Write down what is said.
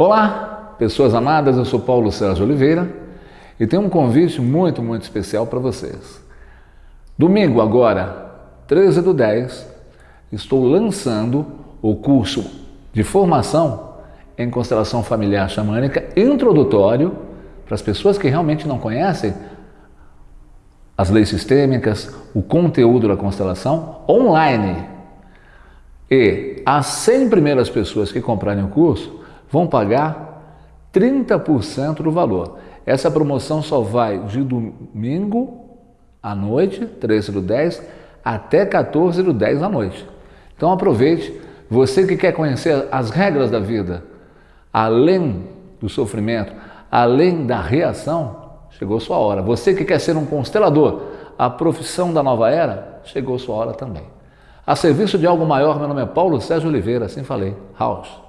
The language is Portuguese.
Olá, pessoas amadas, eu sou Paulo Sérgio Oliveira e tenho um convite muito, muito especial para vocês. Domingo agora, 13 do 10, estou lançando o curso de formação em constelação familiar xamânica introdutório para as pessoas que realmente não conhecem as leis sistêmicas, o conteúdo da constelação online. E as 100 primeiras pessoas que comprarem o curso vão pagar 30% do valor. Essa promoção só vai de domingo à noite, 13 do 10, até 14 do 10 à noite. Então aproveite, você que quer conhecer as regras da vida, além do sofrimento, além da reação, chegou sua hora. Você que quer ser um constelador, a profissão da nova era, chegou sua hora também. A serviço de algo maior, meu nome é Paulo Sérgio Oliveira, assim falei, House.